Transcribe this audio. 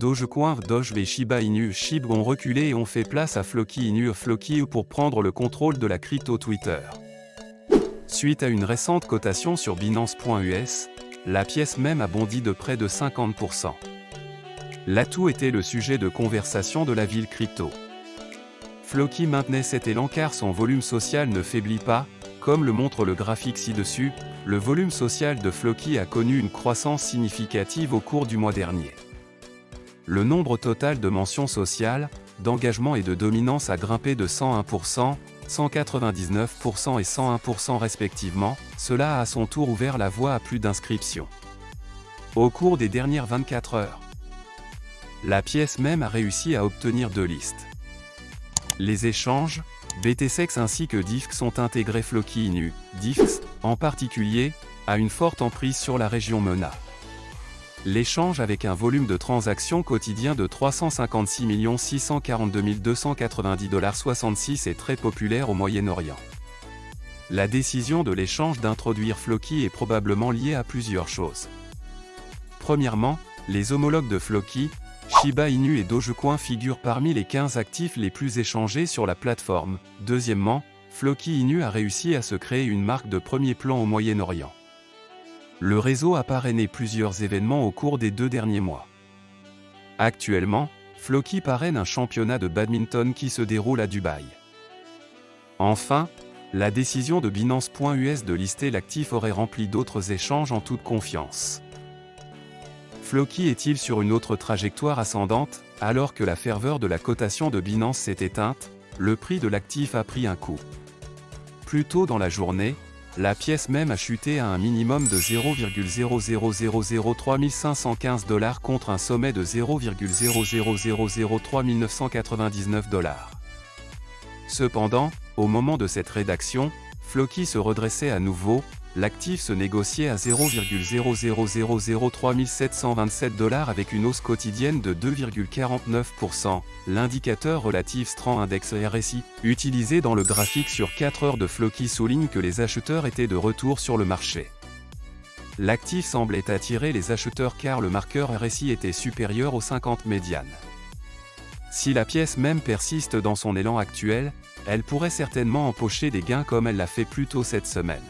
Dogecoin, Doge et Shiba Inu SHIB ont reculé et ont fait place à Floki Inu Floki pour prendre le contrôle de la crypto Twitter. Suite à une récente cotation sur Binance.us, la pièce même a bondi de près de 50%. L'atout était le sujet de conversation de la ville crypto. Floki maintenait cet élan car son volume social ne faiblit pas, comme le montre le graphique ci-dessus, le volume social de Floki a connu une croissance significative au cours du mois dernier. Le nombre total de mentions sociales, d'engagement et de dominance a grimpé de 101%, 199% et 101% respectivement, cela a à son tour ouvert la voie à plus d'inscriptions. Au cours des dernières 24 heures, la pièce même a réussi à obtenir deux listes. Les échanges, BTSEX ainsi que DIFX sont intégrés Floki Inu. DIFX, en particulier, a une forte emprise sur la région MENA. L'échange avec un volume de transactions quotidien de 356 642 290,66 est très populaire au Moyen-Orient. La décision de l'échange d'introduire Floki est probablement liée à plusieurs choses. Premièrement, les homologues de Floki, Shiba Inu et Dogecoin figurent parmi les 15 actifs les plus échangés sur la plateforme. Deuxièmement, Floki Inu a réussi à se créer une marque de premier plan au Moyen-Orient. Le réseau a parrainé plusieurs événements au cours des deux derniers mois. Actuellement, Floki parraine un championnat de badminton qui se déroule à Dubaï. Enfin, la décision de Binance.us de lister l'actif aurait rempli d'autres échanges en toute confiance. Floki est-il sur une autre trajectoire ascendante Alors que la ferveur de la cotation de Binance s'est éteinte, le prix de l'actif a pris un coup. Plus tôt dans la journée, la pièce même a chuté à un minimum de 0,0003515 dollars contre un sommet de 0,0003999 dollars. Cependant, au moment de cette rédaction, Floki se redressait à nouveau, l'actif se négociait à 0,0003727 dollars avec une hausse quotidienne de 2,49%. L'indicateur relatif Strand Index RSI, utilisé dans le graphique sur 4 heures de Floki souligne que les acheteurs étaient de retour sur le marché. L'actif semblait attirer les acheteurs car le marqueur RSI était supérieur aux 50 médianes. Si la pièce même persiste dans son élan actuel, elle pourrait certainement empocher des gains comme elle l'a fait plus tôt cette semaine.